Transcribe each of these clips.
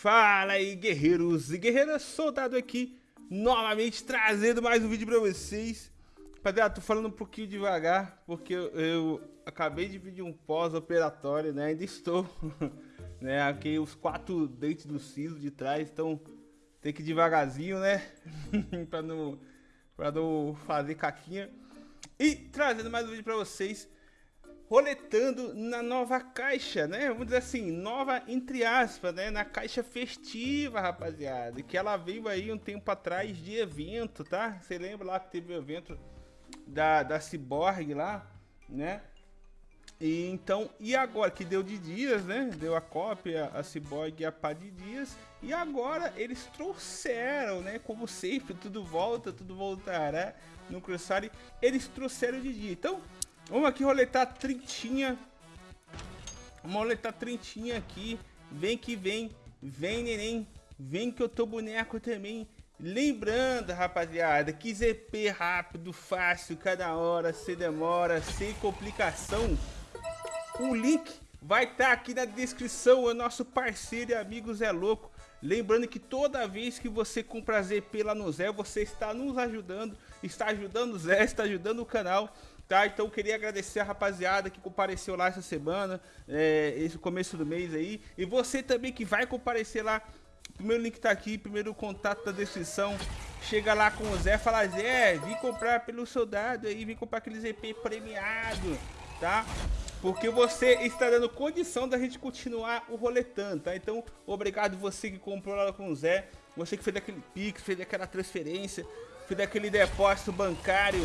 Fala aí, guerreiros e guerreiras, soldado aqui, novamente trazendo mais um vídeo pra vocês. Rapaziada, tô falando um pouquinho devagar, porque eu, eu acabei de pedir um pós-operatório, né, ainda estou, né, aqui os quatro dentes do siso de trás, então tem que ir devagarzinho, né, pra, não, pra não fazer caquinha. E trazendo mais um vídeo pra vocês, roletando na nova caixa, né? Vamos dizer assim, nova entre aspas, né? Na caixa festiva, rapaziada. Que ela veio aí um tempo atrás de evento, tá? Você lembra lá que teve o evento da, da Cyborg lá, né? E então, e agora que deu de dias, né? Deu a cópia, a Cyborg e a pá de dias. E agora eles trouxeram, né? Como sempre, tudo volta, tudo voltará no Cruciale. Eles trouxeram de dia. Então, Vamos aqui roletar trintinha. Vamos roletar trintinha aqui. Vem que vem. Vem, neném. Vem que eu tô boneco também. Lembrando, rapaziada, que ZP rápido, fácil, cada hora, sem demora, sem complicação. O link vai estar tá aqui na descrição, é nosso parceiro e amigo Zé Louco. Lembrando que toda vez que você compra ZP lá no Zé, você está nos ajudando, está ajudando o Zé, está ajudando o canal tá? Então queria agradecer a rapaziada que compareceu lá essa semana, é, esse começo do mês aí. E você também que vai comparecer lá, primeiro link tá aqui, primeiro contato da descrição. Chega lá com o Zé, fala Zé, vim comprar pelo soldado aí, vim comprar aqueles EP premiado, tá? Porque você está dando condição da gente continuar o roletando, tá? Então, obrigado você que comprou lá com o Zé, você que fez aquele pix, fez aquela transferência, fez aquele depósito bancário,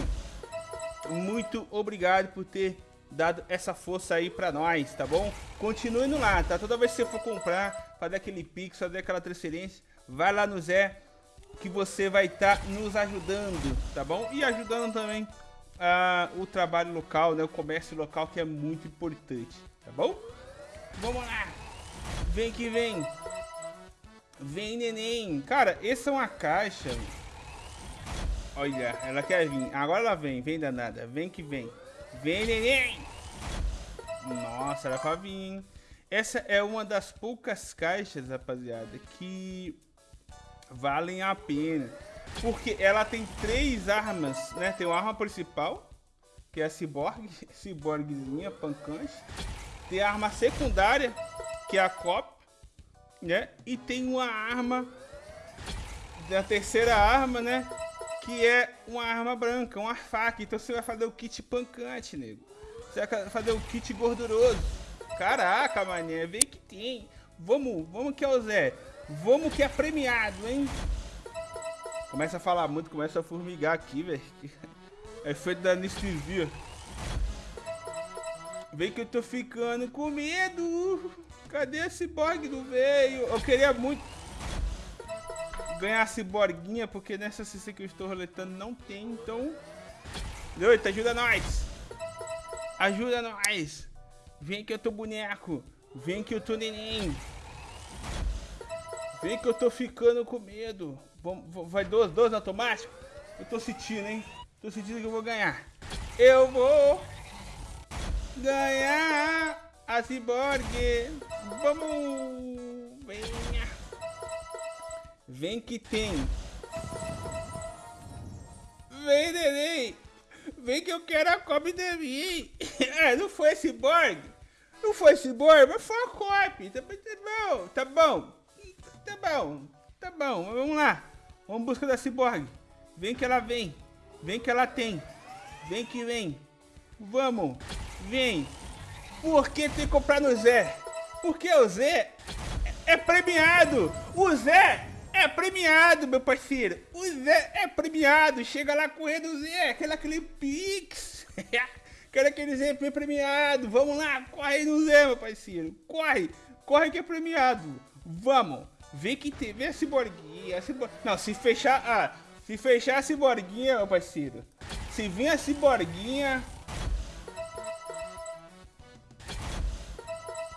muito obrigado por ter dado essa força aí pra nós, tá bom? Continue no lá, tá? Toda vez que você for comprar, fazer aquele pix, fazer aquela transferência, vai lá no Zé, que você vai estar tá nos ajudando, tá bom? E ajudando também uh, o trabalho local, né? O comércio local, que é muito importante, tá bom? Vamos lá! Vem que vem! Vem, neném! Cara, essa é uma caixa Olha, ela quer vir. Agora ela vem, vem danada. Vem que vem. Vem, neném! Nossa, era pra vir. Essa é uma das poucas caixas, rapaziada, que valem a pena. Porque ela tem três armas, né? Tem uma arma principal, que é a Cyborg, Cyborgzinha, pancante. Tem a arma secundária, que é a Cop, né? E tem uma arma, da terceira arma, né? Que é uma arma branca, uma faca. Então você vai fazer o kit pancante, nego. Você vai fazer o kit gorduroso. Caraca, mané, vem que tem. Vamos, vamos que é o Zé. Vamos que é premiado, hein? Começa a falar muito, começa a formigar aqui, velho. É feito da anestesia. Vem que eu tô ficando com medo. Cadê esse bug do veio? Eu queria muito ganhar a ciborguinha, porque nessa CC que eu estou roletando não tem, então... Doito, ajuda nós! Ajuda nós! Vem que eu tô boneco! Vem que eu tô neném! Vem que eu tô ficando com medo! Vai 12, 12 no automático? Eu tô sentindo, hein? Tô sentindo que eu vou ganhar! Eu vou ganhar a ciborgue! Vamos! Venha! Vem que tem. Vem, neném. Vem que eu quero a copy de mim. é, não foi esse Borg. Não foi esse Borg, mas foi a copy. Tá, tá bom, tá bom. Tá bom, tá bom. Vamos lá. Vamos buscar da Cyborg. Vem que ela vem. Vem que ela tem. Vem que vem. Vamos. Vem. Por que tem que comprar no Zé? Porque o Zé é premiado. O Zé é premiado, meu parceiro. O Zé é premiado. Chega lá correndo, Zé. Aquele, aquele Pix. Quero aquele Zé premiado. Vamos lá, corre no Zé, meu parceiro. Corre, corre que é premiado. Vamos. Vê que tem, vê a ciborguinha. Cibor... Não, se fechar, ah, se fechar a ciborguinha, meu parceiro. Se vir a ciborguinha...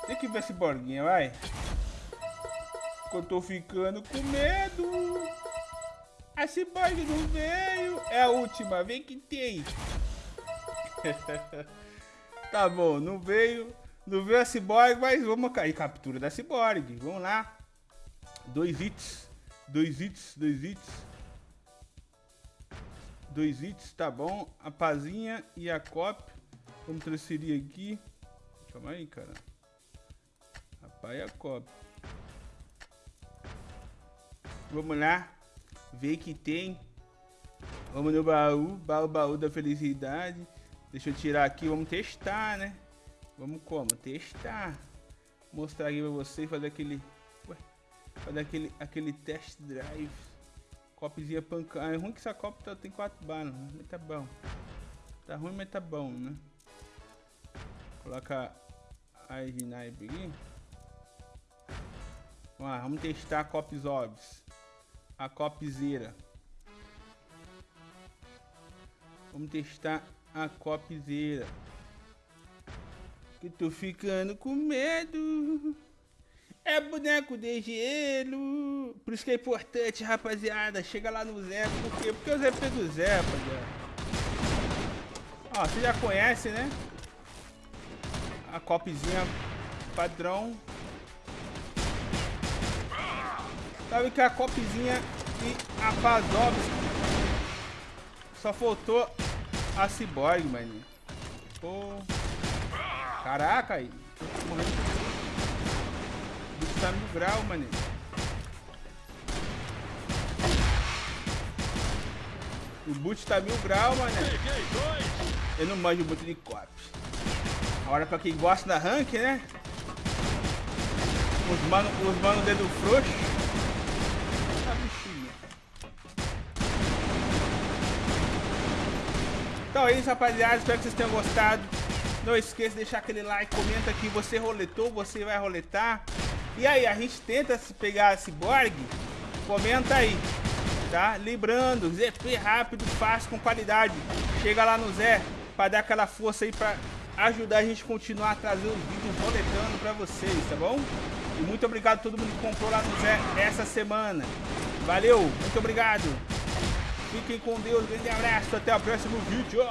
Tem que ver a ciborguinha, vai eu tô ficando com medo. A Cyborg não veio. É a última, vem que tem. tá bom, não veio. Não veio a Cyborg, mas vamos cair. Captura da Cyborg. Vamos lá. Dois hits. Dois hits, dois hits. Dois hits, tá bom. A pazinha e a cop. Vamos transferir aqui. Calma aí, cara. E a cop. Vamos lá. Ver que tem. Vamos no baú. Baú, baú da felicidade. Deixa eu tirar aqui. Vamos testar, né? Vamos como? Testar. Mostrar aqui pra vocês. Fazer aquele... Ué, fazer aquele, aquele test drive. Copzinha pancada. É ruim que essa copa tá, tem quatro balas, né? mas tá bom. Tá ruim, mas tá bom, né? Coloca a snipe aqui. Vamos lá, vamos testar Cops Orbs. A Copzera. Vamos testar a Copzera. Que tô ficando com medo. É boneco de gelo. Por isso que é importante, rapaziada. Chega lá no Zé. Por quê? Porque o Zé do Zé, rapaziada. Ó, você já conhece, né? A copzinha padrão. Sabe que a copzinha e a Pazovski. Só faltou a Cyborg, mano. Pô. Caraca, aí. Morrendo tá no grau, mané. O boot tá mil grau, mané. Eu não manjo muito de cop. Agora pra quem gosta da rank, né? Os mano, os mano dedo frouxo. Tá bichinha. Então é isso, rapaziada. Espero que vocês tenham gostado. Não esqueça de deixar aquele like, comenta aqui. Você roletou, você vai roletar. E aí, a gente tenta pegar a Cyborg? Comenta aí, tá? Lembrando, ZP rápido, fácil, com qualidade. Chega lá no Zé para dar aquela força aí para ajudar a gente a continuar a trazer os vídeos roletando para vocês, tá bom? E muito obrigado a todo mundo que comprou lá no Zé essa semana. Valeu, muito obrigado. Fiquem com Deus, grande abraço, até o próximo vídeo.